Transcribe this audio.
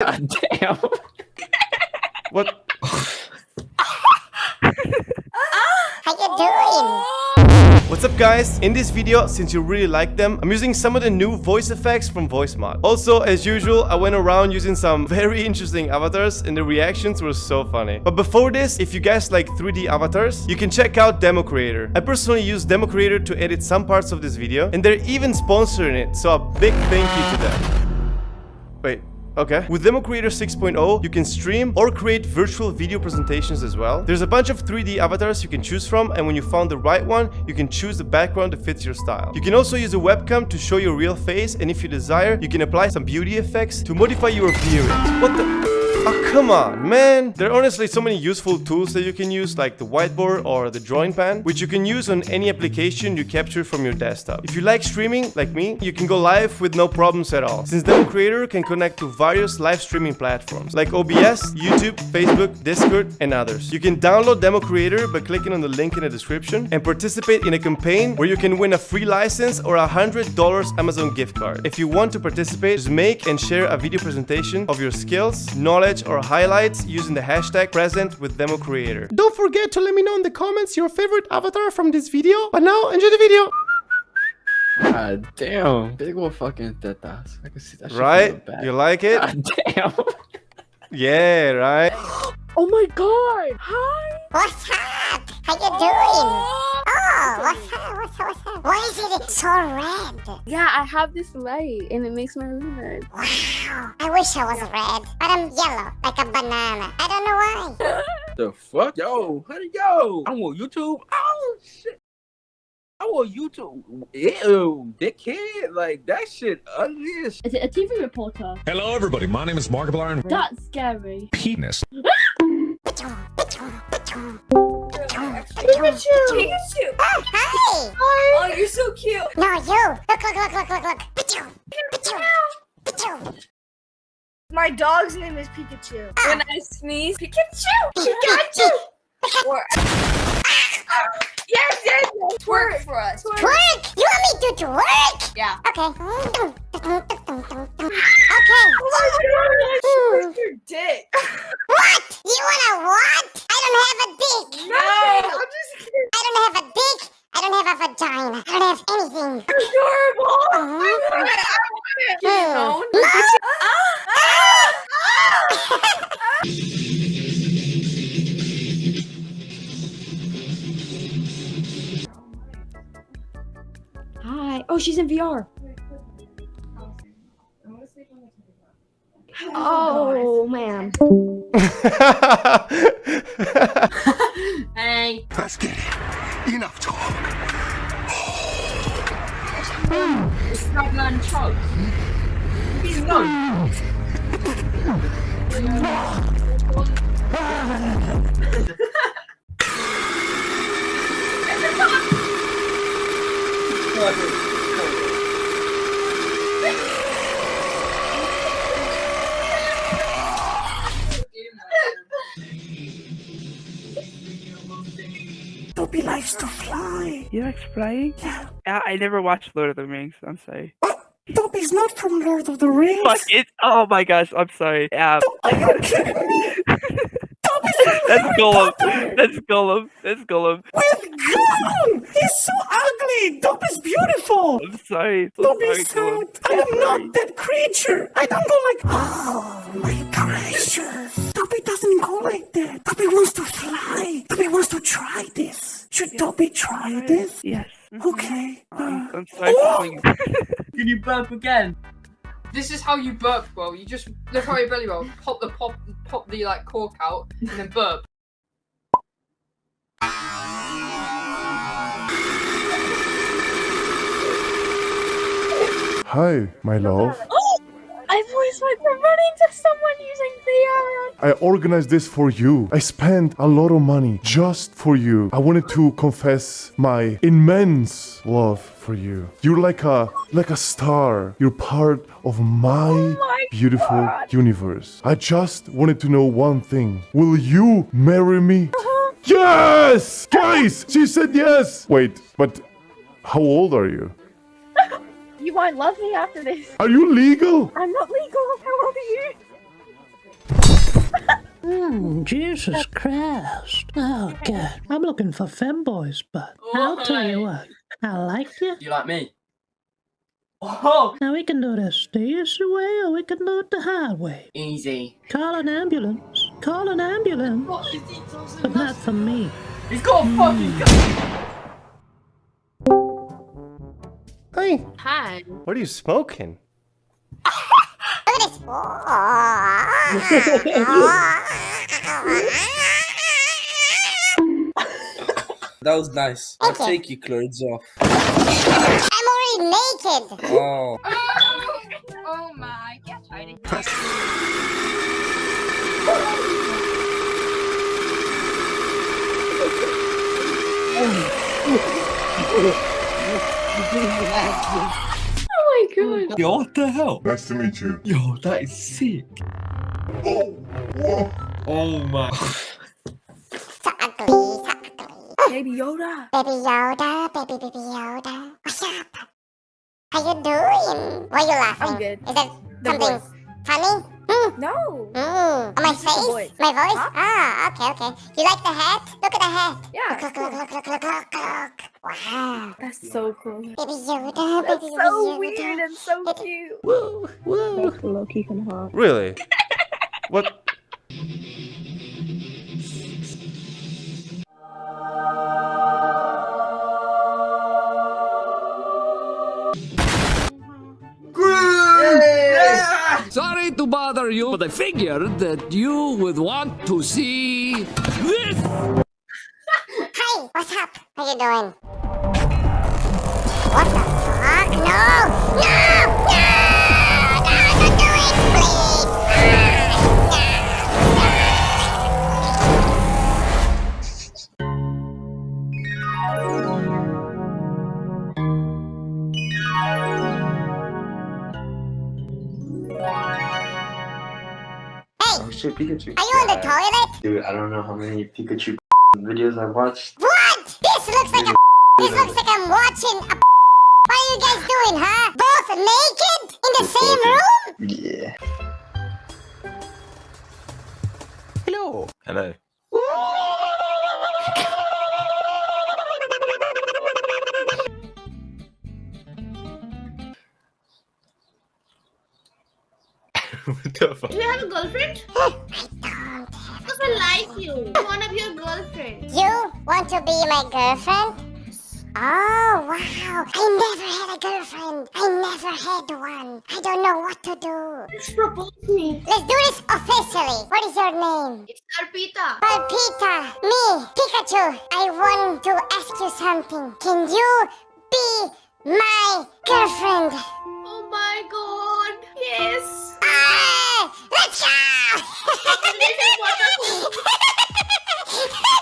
God damn. What? How you doing? What's up guys? In this video, since you really like them, I'm using some of the new voice effects from VoiceMod. Also, as usual, I went around using some very interesting avatars and the reactions were so funny. But before this, if you guys like 3D avatars, you can check out Demo Creator. I personally use Demo Creator to edit some parts of this video and they're even sponsoring it, so a big thank you to them. Wait, Okay. With Demo Creator 6.0, you can stream or create virtual video presentations as well. There's a bunch of 3D avatars you can choose from, and when you found the right one, you can choose the background that fits your style. You can also use a webcam to show your real face, and if you desire, you can apply some beauty effects to modify your appearance. What the... Oh, come on, man. There are honestly so many useful tools that you can use, like the whiteboard or the drawing pan, which you can use on any application you capture from your desktop. If you like streaming, like me, you can go live with no problems at all, since Demo Creator can connect to various live streaming platforms, like OBS, YouTube, Facebook, Discord, and others. You can download Demo Creator by clicking on the link in the description and participate in a campaign where you can win a free license or a $100 Amazon gift card. If you want to participate, just make and share a video presentation of your skills, knowledge, or highlights using the hashtag present with demo creator. Don't forget to let me know in the comments your favorite avatar from this video. But now, enjoy the video! God damn. Big ol' fucking tetas. I can see that shit Right? You like it? God damn. yeah, right? Oh my god! Hi! What's up? How you doing? Oh, is it so red? Yeah, I have this light and it makes my room red. Wow. I wish I was red, but I'm yellow, like a banana. I don't know why. The fuck? Yo, honey, yo. I'm on YouTube. Oh, shit. I'm on YouTube. Ew, dickhead. Like, that shit ugly as Is it a TV reporter? Hello, everybody. My name is Markiplier and That's scary. penis. Pikachu! Pikachu! Oh, hi! Oh, you're so cute. No, you! Look, look, look, look, look, look! Pichu! Pichu! Pichu! My dog's name is Pikachu. Ah. When I sneeze, Pikachu! Pikachu! Or- yes, yes, yes. Twerk for us. Twerk! You want me to twerk? Yeah. Okay. Okay. Oh my god, your dick. What? You wanna what? I don't have a dick! No, I'm just kidding. I don't have a dick! I don't have a vagina! I don't have anything! Adorable. I Uh-huh. want it. I want it. Hmm. No! Ah, ah, ah. Hi. Oh, she's in VR. Oh, man. Hey. Let's get it. Enough talk. Stop letting choke. He's not. Dopey likes to fly. You like flying? Yeah. I, I never watched Lord of the Rings. I'm sorry. Oh, Dopey's not from Lord of the Rings. Fuck it! Oh my gosh! I'm sorry. Yeah, Are you kidding me? That's Gollum. That's Gollum. That's Gollum. With Gollum! He's so ugly! Dopey's beautiful! I'm sorry. So Don't sorry, be Gollum. sad. I am not that creature. I don't go like, oh my gracious. Dopey doesn't go like that. This. Should Dopey try this? Yes. Mm-hmm. Okay. I'm, I'm sorry for. Can you burp again? This is how you burp, bro. You just look how your belly roll. Pop the pop, pop the like cork out, and then burp. Hi, my love. Might be running to someone using VR. I organized this for you. I spent a lot of money just for you. I wanted to confess my immense love for you. You're like a like a star. You're part of my, oh my beautiful God. universe. I just wanted to know one thing. Will you marry me? Uh-huh. Yes! Guys, she said yes. Wait, but how old are you? You won't love me after this. Are you legal? I'm not legal. How old are you? Hmm, Jesus Christ. Oh, God. I'm looking for femboys, but I'll tell you what. I like you. You like me? Oh, Now we can do this the easy way or we can do it the hard way. easy. Call an ambulance. Call an ambulance. What is he? But not for me. He's got a fucking gun. Hey, Hi. what are you smoking? Look at this. That was nice. I'll Okay. take your clothes off. I'm already naked. Oh. Oh, oh my. Get out of here. Oh my god. Yo, what the hell? Nice to meet you. Yo, that is sick. Oh, oh my. So ugly, so ugly. Baby Yoda. Baby Yoda, baby, baby Yoda. What's up? How you doing? Why you laughing? I'm good. Is that something funny? Hmm. No. Mm. Oh, my It's just the face? My voice? Huh? Ah, okay, okay. You like the hat? Look at the hat. Yeah. Look, look, look, look, look, look, look, look. Wow. That's so cool. Baby Yoda, That's baby, so baby weird and so cute. Woo, woo. Low-key kind of hot. Really? What? Sorry to bother you, but I figured that you would want to see this. Hi, what's up? How you doing? What the fuck? No! No! Oh shit, Pikachu. Are you on the toilet? Dude, I don't know how many Pikachu videos I've watched. What? This looks like a This looks like I'm watching a What are you guys doing, huh? Both naked? In the same room? Yeah. Hello. Hello. Do you have a girlfriend? I don't. Because I like you. I want to be your girlfriend. You want to be my girlfriend? Oh, wow. I never had a girlfriend. I never had one. I don't know what to do. Just propose me. Let's do this officially. What is your name? It's Arpita. Palpita, me, Pikachu. I want to ask you something. Can you be my girlfriend? Oh my god. Yes. Let's go!